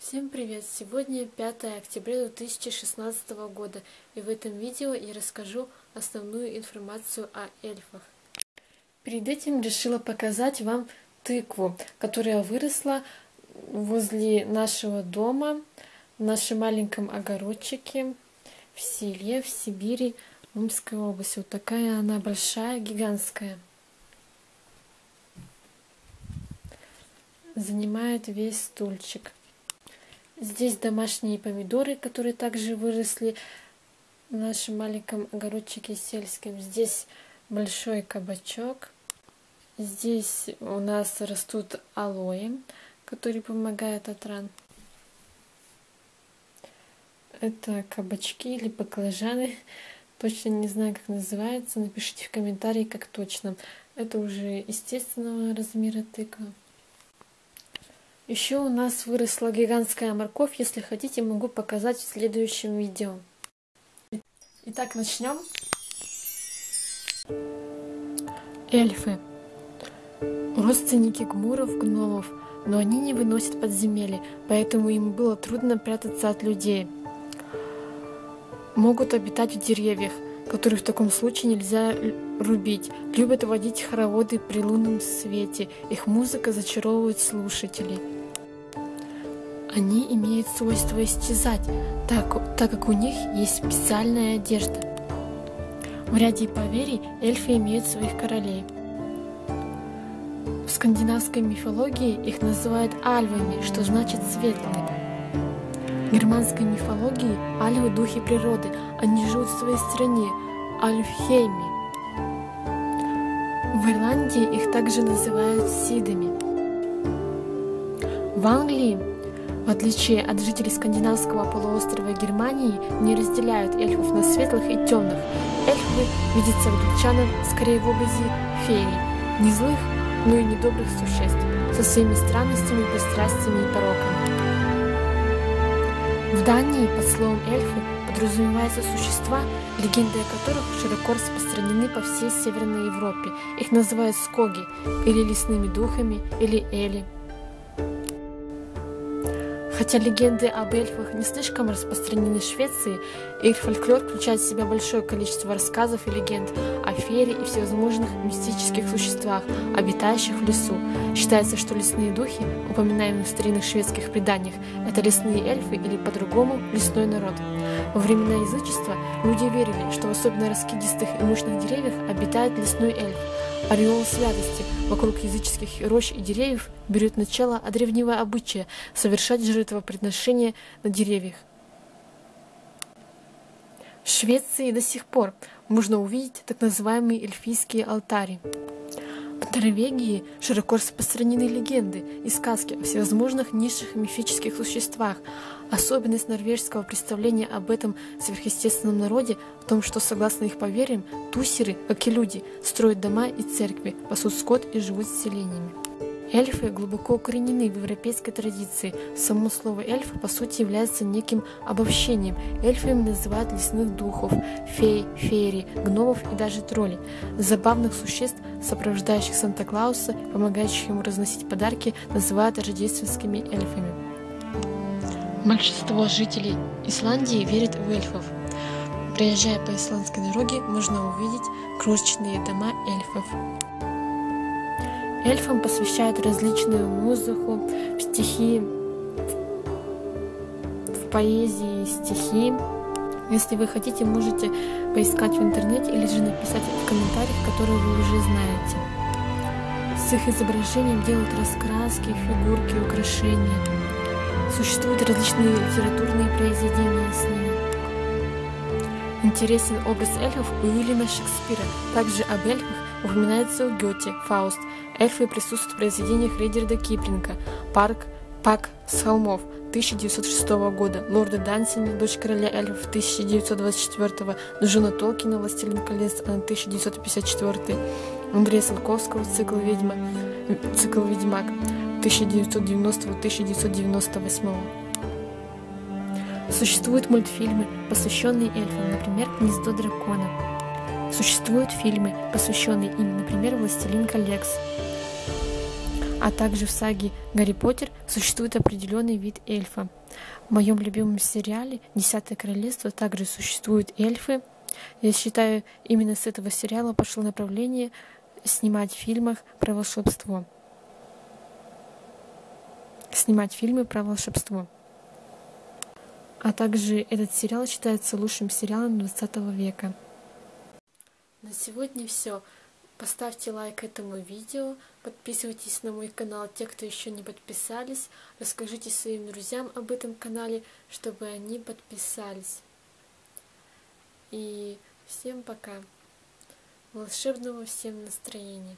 Всем привет! Сегодня 5 октября 2016 года и в этом видео я расскажу основную информацию о эльфах. Перед этим решила показать вам тыкву, которая выросла возле нашего дома, в нашем маленьком огородчике в селе, в Сибири, в Омской области. Вот такая она большая, гигантская. Занимает весь стульчик. Здесь домашние помидоры, которые также выросли в нашем маленьком огородчике сельском. Здесь большой кабачок. Здесь у нас растут алоэ, которые помогают от ран. Это кабачки или баклажаны. Точно не знаю, как называется. Напишите в комментарии, как точно. Это уже естественного размера тыква. Еще у нас выросла гигантская морковь. Если хотите, могу показать в следующем видео. Итак, начнем. Эльфы. Родственники гмуров, гномов, но они не выносят подземелья, поэтому им было трудно прятаться от людей. Могут обитать в деревьях, которые в таком случае нельзя рубить. Любят водить хороводы при лунном свете. Их музыка зачаровывает слушателей. Они имеют свойство истязать, так, так как у них есть специальная одежда. В ряде поверий эльфы имеют своих королей. В скандинавской мифологии их называют альвами, что значит светлые. В германской мифологии альвы – духи природы, они живут в своей стране, Альфхейме. В Ирландии их также называют сидами. В Англии в отличие от жителей скандинавского полуострова Германии, не разделяют эльфов на светлых и темных. Эльфы видятся англичанам скорее в образе феи, не злых, но и недобрых существ, со своими странностями, пристрастиями и пороками. В Дании под словом эльфы подразумеваются существа, легенды о которых широко распространены по всей Северной Европе. Их называют скоги, или лесными духами, или эли. Хотя легенды об эльфах не слишком распространены в Швеции, их фольклор включает в себя большое количество рассказов и легенд о фере и всевозможных мистических существах, обитающих в лесу. Считается, что лесные духи, упоминаемые в старинных шведских преданиях, это лесные эльфы или по-другому лесной народ. Во времена язычества люди верили, что в особенно раскидистых и мощных деревьях обитает лесной эльф, Ореол святости вокруг языческих рощ и деревьев берет начало от древнего обычая совершать жертвоприношения на деревьях. В Швеции до сих пор можно увидеть так называемые эльфийские алтари. В Норвегии широко распространены легенды и сказки о всевозможных низших мифических существах. Особенность норвежского представления об этом сверхъестественном народе в том, что, согласно их поверьям, тусеры, как и люди, строят дома и церкви, пасут скот и живут с селениями. Эльфы глубоко укоренены в европейской традиции. Само слово эльф по сути является неким обобщением. Эльфами называют лесных духов, фей, феери, гномов и даже троллей. Забавных существ, сопровождающих Санта-Клауса, помогающих ему разносить подарки, называют рождественскими эльфами. Большинство жителей Исландии верят в эльфов. Проезжая по исландской дороге, можно увидеть крошечные дома эльфов. Эльфам посвящают различную музыку, стихи, в поэзии стихи. Если вы хотите, можете поискать в интернете или же написать в комментариях, которые вы уже знаете. С их изображением делают раскраски, фигурки, украшения. Существуют различные литературные произведения с ними. Интересен образ эльфов у Уильяма Шекспира. Также об эльфах упоминается у Гёте, Фауст, Эльфы присутствуют в произведениях Рейдерда Киплинга. «Парк», «Пак с холмов» 1906 года, Лорда Дансина, «Дочь короля эльфов» 1924, Джона Толкина «Властелин колец» 1954, Андрея Салковского «Цикл ведьма», «Цикл ведьмак» 1990-1998. Существуют мультфильмы, посвященные эльфам, например, «Гнездо дракона». Существуют фильмы, посвященные им, например, «Властелин колец», А также в саге Гарри Поттер существует определенный вид эльфа. В моем любимом сериале «Десятое королевство» также существуют эльфы. Я считаю, именно с этого сериала пошло направление снимать в фильмах про волшебство. Снимать фильмы про волшебство. А также этот сериал считается лучшим сериалом 20 века. На сегодня все. Поставьте лайк этому видео, подписывайтесь на мой канал, те, кто еще не подписались, расскажите своим друзьям об этом канале, чтобы они подписались. И всем пока. Волшебного всем настроения.